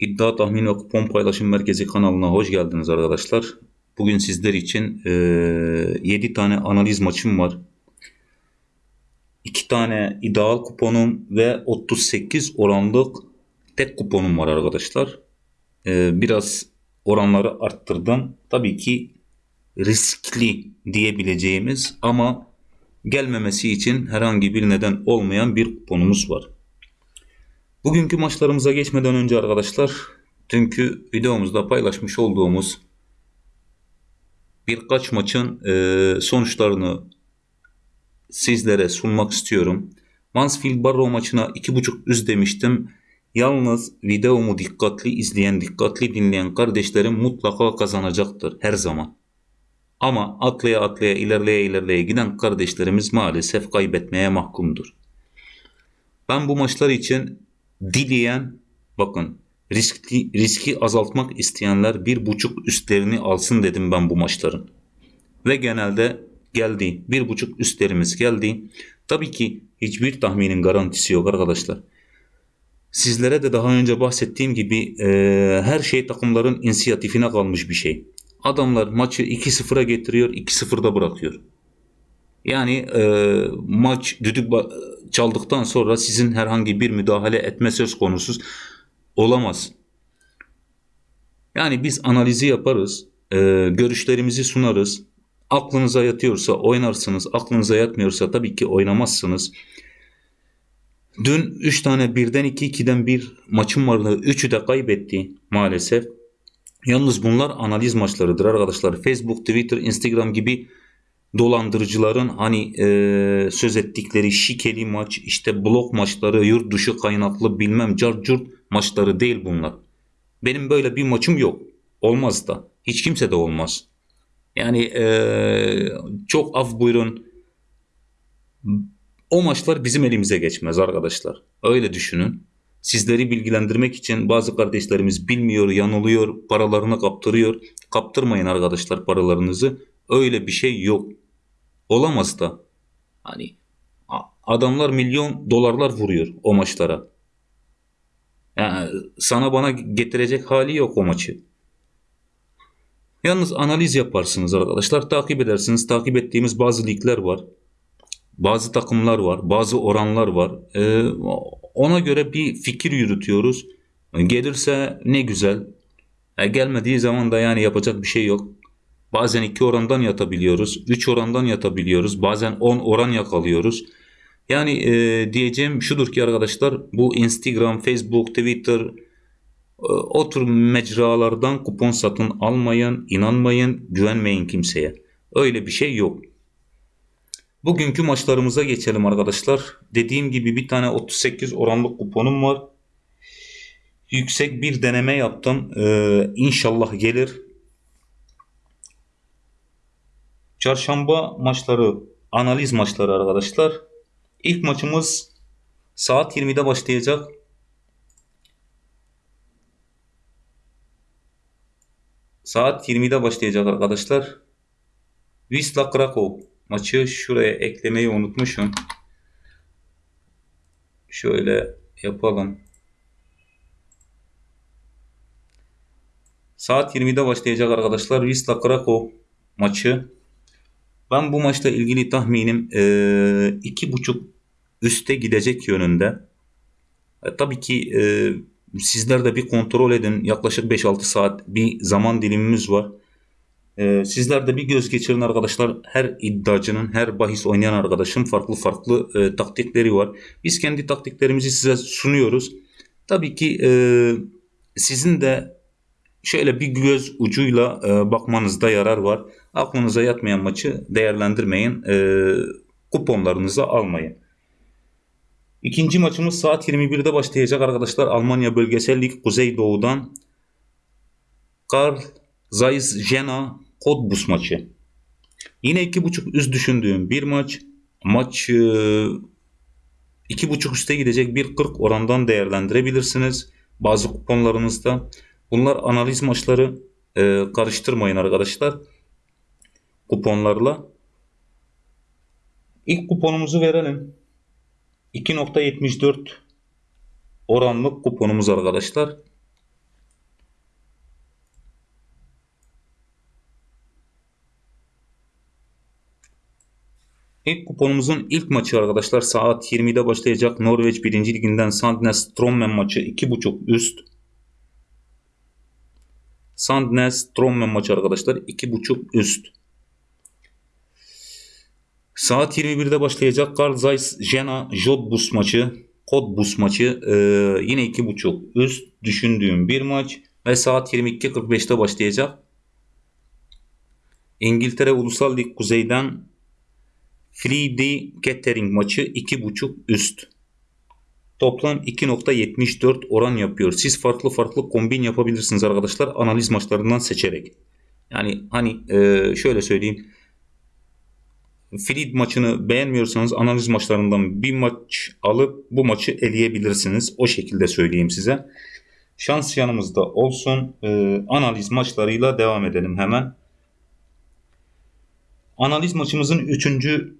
İddia Tahmin ve Kupon Paylaşım Merkezi kanalına hoş geldiniz arkadaşlar. Bugün sizler için e, 7 tane analiz maçım var. 2 tane ideal kuponum ve 38 oranlık tek kuponum var arkadaşlar. E, biraz oranları arttırdım. Tabii ki riskli diyebileceğimiz ama gelmemesi için herhangi bir neden olmayan bir kuponumuz var. Bugünkü maçlarımıza geçmeden önce arkadaşlar dünkü videomuzda paylaşmış olduğumuz birkaç maçın e, sonuçlarını sizlere sunmak istiyorum. Mansfield Barrow maçına 2.5 üst demiştim. Yalnız videomu dikkatli izleyen, dikkatli dinleyen kardeşlerim mutlaka kazanacaktır her zaman. Ama atlaya atlaya ilerleye ilerleye giden kardeşlerimiz maalesef kaybetmeye mahkumdur. Ben bu maçlar için dileyen bakın riskli, riski azaltmak isteyenler bir buçuk üstlerini alsın dedim ben bu maçların. Ve genelde geldi. Bir buçuk üstlerimiz geldi. Tabii ki hiçbir tahminin garantisi yok arkadaşlar. Sizlere de daha önce bahsettiğim gibi e, her şey takımların inisiyatifine kalmış bir şey. Adamlar maçı 2-0'a getiriyor, 2-0'da bırakıyor. Yani e, maç düdük çaldıktan sonra sizin herhangi bir müdahale etme söz konusu olamaz. Yani biz analizi yaparız, e, görüşlerimizi sunarız. Aklınıza yatıyorsa oynarsınız, aklınıza yatmıyorsa tabii ki oynamazsınız. Dün 3 tane birden 2 2'den bir maçım vardı. 3'ü de kaybetti maalesef. Yalnız bunlar analiz maçlarıdır arkadaşlar. Facebook, Twitter, Instagram gibi dolandırıcıların hani e, söz ettikleri şikeli maç, işte blok maçları, yurt dışı kaynaklı bilmem carcurt maçları değil bunlar. Benim böyle bir maçım yok. Olmaz da. Hiç kimse de olmaz. Yani e, çok af buyurun. O maçlar bizim elimize geçmez arkadaşlar. Öyle düşünün. Sizleri bilgilendirmek için bazı kardeşlerimiz bilmiyor, yanılıyor, paralarını kaptırıyor. Kaptırmayın arkadaşlar paralarınızı. Öyle bir şey yok. Olamaz da. Hani adamlar milyon dolarlar vuruyor o maçlara. Yani sana bana getirecek hali yok o maçı. Yalnız analiz yaparsınız arkadaşlar. Takip edersiniz. Takip ettiğimiz bazı ligler var. Bazı takımlar var. Bazı oranlar var. Ee, ona göre bir fikir yürütüyoruz. Gelirse ne güzel. E, gelmediği zaman da yani yapacak bir şey yok. Bazen 2 orandan yatabiliyoruz. 3 orandan yatabiliyoruz. Bazen 10 oran yakalıyoruz. Yani e, diyeceğim şudur ki arkadaşlar bu Instagram, Facebook, Twitter e, o tür mecralardan kupon satın almayın, inanmayın, güvenmeyin kimseye. Öyle bir şey yok. Bugünkü maçlarımıza geçelim arkadaşlar. Dediğim gibi bir tane 38 oranlık kuponum var. Yüksek bir deneme yaptım. Ee, inşallah gelir. Çarşamba maçları, analiz maçları arkadaşlar. İlk maçımız saat 20'de başlayacak. Saat 20'de başlayacak arkadaşlar. Wisla Krakow maçı şuraya eklemeyi unutmuşum. Şöyle yapalım. Saat 20'de başlayacak arkadaşlar. Wisla Krakow maçı. Ben bu maçla ilgili tahminim e, iki buçuk üste gidecek yönünde. E, tabii ki e, sizler de bir kontrol edin. Yaklaşık 5-6 saat bir zaman dilimimiz var. E, sizler de bir göz geçirin arkadaşlar. Her iddiacının, her bahis oynayan arkadaşın farklı farklı e, taktikleri var. Biz kendi taktiklerimizi size sunuyoruz. Tabii ki e, sizin de şöyle bir göz ucuyla e, bakmanızda yarar var. Aklınıza yatmayan maçı değerlendirmeyin. E, kuponlarınızı almayın. İkinci maçımız saat 21'de başlayacak arkadaşlar. Almanya Bölgesel Lig Kuzeydoğu'dan Karl Zeiss Jena Cottbus maçı. Yine 2.5 üst düşündüğüm bir maç. Maç e, 2.5 üste gidecek bir 40 orandan değerlendirebilirsiniz. Bazı kuponlarınızda. Bunlar analiz maçları e, karıştırmayın arkadaşlar. Kuponlarla. İlk kuponumuzu verelim. 2.74 oranlık kuponumuz arkadaşlar. İlk kuponumuzun ilk maçı arkadaşlar saat 20'de başlayacak Norveç 1. liginden Sandnes Strommen maçı 2.5 üst. Sandnes Trommen maçı arkadaşlar 2.5 üst. Saat 21'de başlayacak Carl Zeiss Jena Jodbus maçı Kodbus maçı e, yine 2.5 üst düşündüğüm bir maç ve saat 22.45'te başlayacak. İngiltere Ulusal Lig Kuzey'den Friday Kettering maçı 2.5 üst. Toplam 2.74 oran yapıyor. Siz farklı farklı kombin yapabilirsiniz arkadaşlar analiz maçlarından seçerek. Yani hani e, şöyle söyleyeyim. Fleet maçını beğenmiyorsanız analiz maçlarından bir maç alıp bu maçı eleyebilirsiniz. O şekilde söyleyeyim size. Şans yanımızda olsun. E, analiz maçlarıyla devam edelim hemen. Analiz maçımızın 3.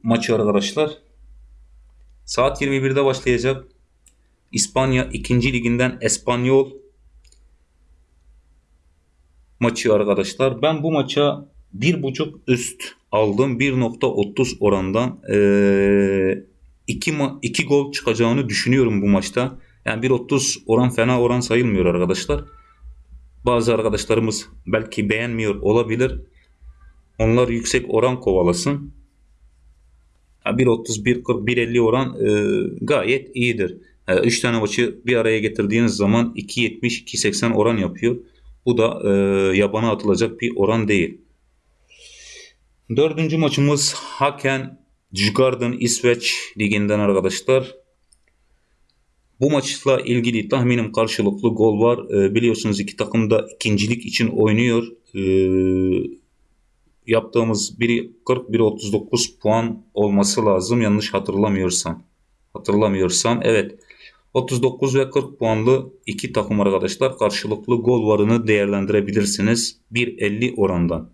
maçı arkadaşlar. Saat 21'de başlayacak. İspanya 2. liginden Espanyol maçı arkadaşlar. Ben bu maça 1.5 üst aldım. 1.30 orandan 2 ee, 2 gol çıkacağını düşünüyorum bu maçta. Yani 1.30 oran fena oran sayılmıyor arkadaşlar. Bazı arkadaşlarımız belki beğenmiyor olabilir. Onlar yüksek oran kovalasın. 1.30, 1.40, 1.50 oran e, gayet iyidir. 3 e, tane maçı bir araya getirdiğiniz zaman 2.70, 2.80 oran yapıyor. Bu da e, yabana atılacak bir oran değil. Dördüncü maçımız Haken Djurgården İsveç liginden arkadaşlar. Bu maçla ilgili tahminim karşılıklı gol var. E, biliyorsunuz iki takım da ikincilik için oynuyor. E, yaptığımız biri 40 biri 39 puan olması lazım yanlış hatırlamıyorsam. Hatırlamıyorsam evet. 39 ve 40 puanlı iki takım arkadaşlar karşılıklı gol varını değerlendirebilirsiniz. 1.50 orandan.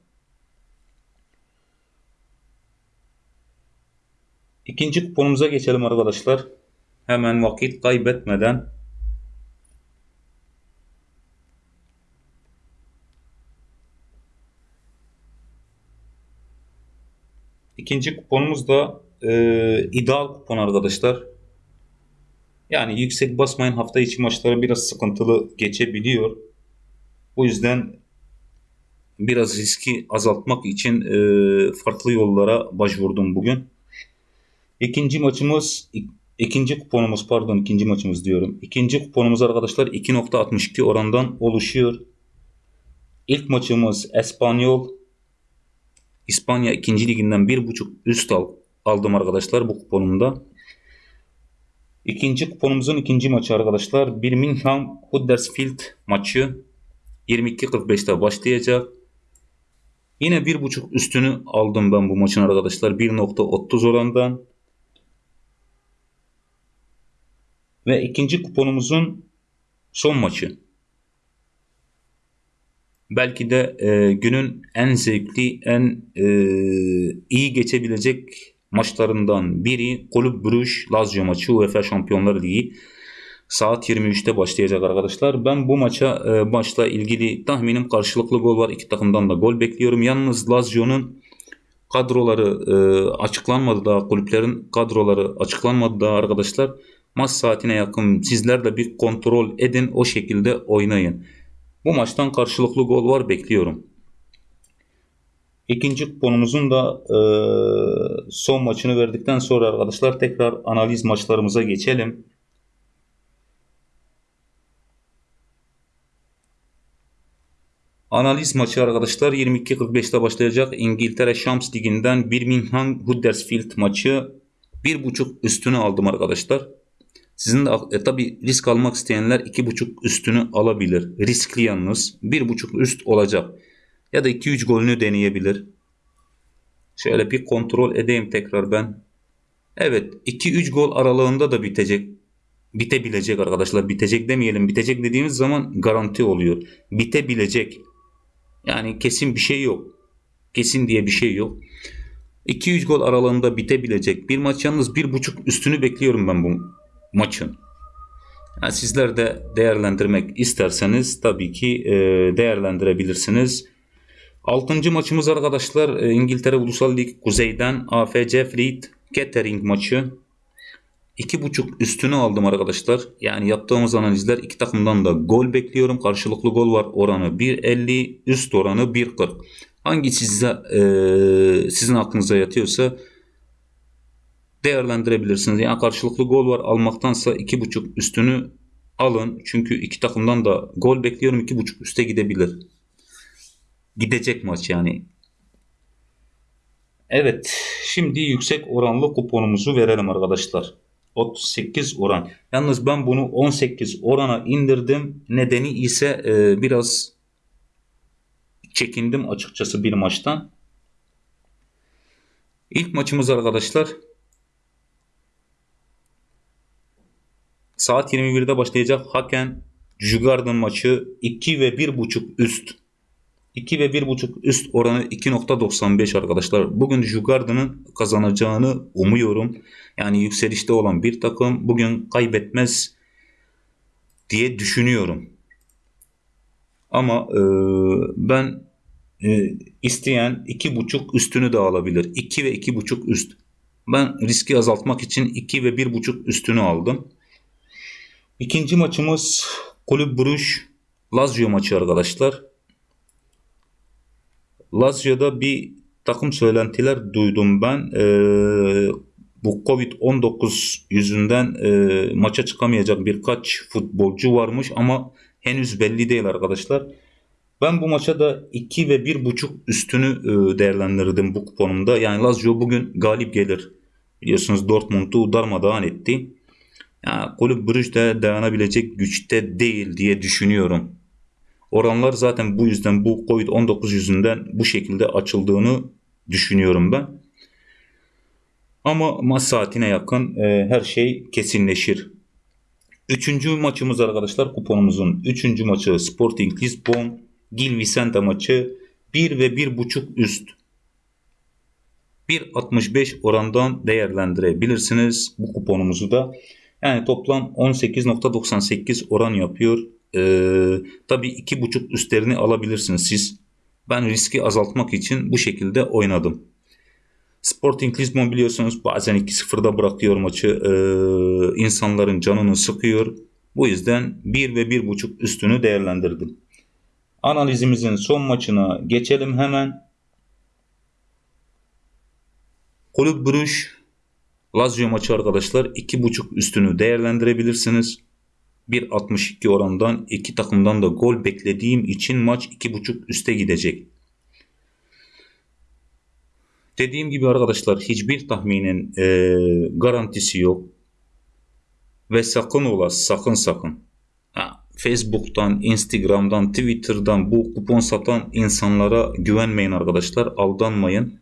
İkinci kuponumuza geçelim arkadaşlar. Hemen vakit kaybetmeden İkinci kuponumuz da e, ideal kupon arkadaşlar. Yani yüksek basmayın hafta içi maçları biraz sıkıntılı geçebiliyor. Bu yüzden biraz riski azaltmak için e, farklı yollara başvurdum bugün. İkinci maçımız ikinci kuponumuz pardon ikinci maçımız diyorum. İkinci kuponumuz arkadaşlar 2.62 orandan oluşuyor. İlk maçımız Espanyol İspanya 2. liginden 1.5 üst al, aldım arkadaşlar bu kuponumda. İkinci kuponumuzun ikinci maçı arkadaşlar Birmingham Huddersfield maçı 22.45'te başlayacak. Yine 1.5 üstünü aldım ben bu maçın arkadaşlar 1.30 orandan. Ve ikinci kuponumuzun son maçı. Belki de e, günün en zevkli, en e, iyi geçebilecek maçlarından biri Kulüp Brugge Lazio maçı UEFA Şampiyonlar Ligi. Saat 23'te başlayacak arkadaşlar. Ben bu maça e, maçla ilgili tahminim karşılıklı gol var. İki takımdan da gol bekliyorum. Yalnız Lazio'nun kadroları e, açıklanmadı daha kulüplerin kadroları açıklanmadı daha arkadaşlar. Maç saatine yakın sizler de bir kontrol edin o şekilde oynayın. Bu maçtan karşılıklı gol var bekliyorum. İkinci kuponumuzun da e, son maçını verdikten sonra arkadaşlar tekrar analiz maçlarımıza geçelim. Analiz maçı arkadaşlar 22.45'te başlayacak. İngiltere Şams Ligi'nden Birmingham Huddersfield maçı 1.5 üstünü aldım arkadaşlar. Sizin de e, tabi risk almak isteyenler 2.5 üstünü alabilir. Riskli yalnız 1.5 üst olacak. Ya da 2-3 golünü deneyebilir. Şöyle bir kontrol edeyim tekrar ben. Evet 2-3 gol aralığında da bitecek. Bitebilecek arkadaşlar. Bitecek demeyelim. Bitecek dediğimiz zaman garanti oluyor. Bitebilecek. Yani kesin bir şey yok. Kesin diye bir şey yok. 2-3 gol aralığında bitebilecek. Bir maç yalnız 1.5 üstünü bekliyorum ben bu maçın. Yani sizler de değerlendirmek isterseniz tabii ki e, değerlendirebilirsiniz. Altıncı maçımız arkadaşlar e, İngiltere Ulusal Lig Kuzey'den AFC Fleet Kettering maçı 2.5 üstünü aldım arkadaşlar. Yani yaptığımız analizler iki takımdan da gol bekliyorum. Karşılıklı gol var. Oranı 1.50, üst oranı 1.40. Hangi size e, sizin aklınıza yatıyorsa değerlendirebilirsiniz. Yani karşılıklı gol var almaktansa 2.5 üstünü alın. Çünkü iki takımdan da gol bekliyorum. 2.5 üste gidebilir. Gidecek maç yani. Evet. Şimdi yüksek oranlı kuponumuzu verelim arkadaşlar. 38 oran. Yalnız ben bunu 18 orana indirdim. Nedeni ise e, biraz çekindim açıkçası bir maçtan. İlk maçımız arkadaşlar saat 21'de başlayacak Haken Jugarden maçı 2 ve 1.5 üst. 2 ve 1.5 üst oranı 2.95 arkadaşlar. Bugün Jugarden'ın kazanacağını umuyorum. Yani yükselişte olan bir takım bugün kaybetmez diye düşünüyorum. Ama e, ben e, isteyen 2.5 üstünü de alabilir. 2 ve 2.5 üst. Ben riski azaltmak için 2 ve 1.5 üstünü aldım. İkinci maçımız Kulüp Bruş Lazio maçı arkadaşlar. Lazio'da bir takım söylentiler duydum ben. Ee, bu Covid-19 yüzünden e, maça çıkamayacak birkaç futbolcu varmış ama henüz belli değil arkadaşlar. Ben bu maça da 2 ve 1.5 üstünü e, değerlendirdim bu kuponumda. Yani Lazio bugün galip gelir. Biliyorsunuz Dortmund'u darmadağın etti. Yani kulüp Brüj de dayanabilecek güçte değil diye düşünüyorum. Oranlar zaten bu yüzden bu Covid-19 yüzünden bu şekilde açıldığını düşünüyorum ben. Ama maç saatine yakın e, her şey kesinleşir. Üçüncü maçımız arkadaşlar kuponumuzun üçüncü maçı Sporting Lisbon Gil Vicente maçı 1 ve 1.5 üst. 1.65 orandan değerlendirebilirsiniz bu kuponumuzu da. Yani toplam 18.98 oran yapıyor. Ee, tabii 2.5 üstlerini alabilirsiniz siz. Ben riski azaltmak için bu şekilde oynadım. Sporting Lisbon biliyorsunuz bazen 2-0'da bırakıyor maçı. Ee, insanların canını sıkıyor. Bu yüzden 1 ve 1.5 üstünü değerlendirdim. Analizimizin son maçına geçelim hemen. Kulüp Brüş Lazio maçı arkadaşlar 2.5 üstünü değerlendirebilirsiniz. 1.62 orandan iki takımdan da gol beklediğim için maç 2.5 üste gidecek. Dediğim gibi arkadaşlar hiçbir tahminin e, garantisi yok. Ve sakın ola sakın sakın. Ha, Facebook'tan, Instagram'dan, Twitter'dan bu kupon satan insanlara güvenmeyin arkadaşlar. Aldanmayın.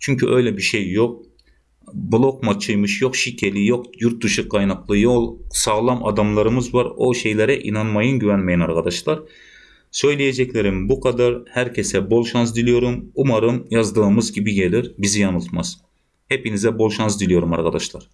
Çünkü öyle bir şey yok blok maçıymış, yok şikeli, yok yurt dışı kaynaklı, yok sağlam adamlarımız var. O şeylere inanmayın, güvenmeyin arkadaşlar. Söyleyeceklerim bu kadar. Herkese bol şans diliyorum. Umarım yazdığımız gibi gelir, bizi yanıltmaz. Hepinize bol şans diliyorum arkadaşlar.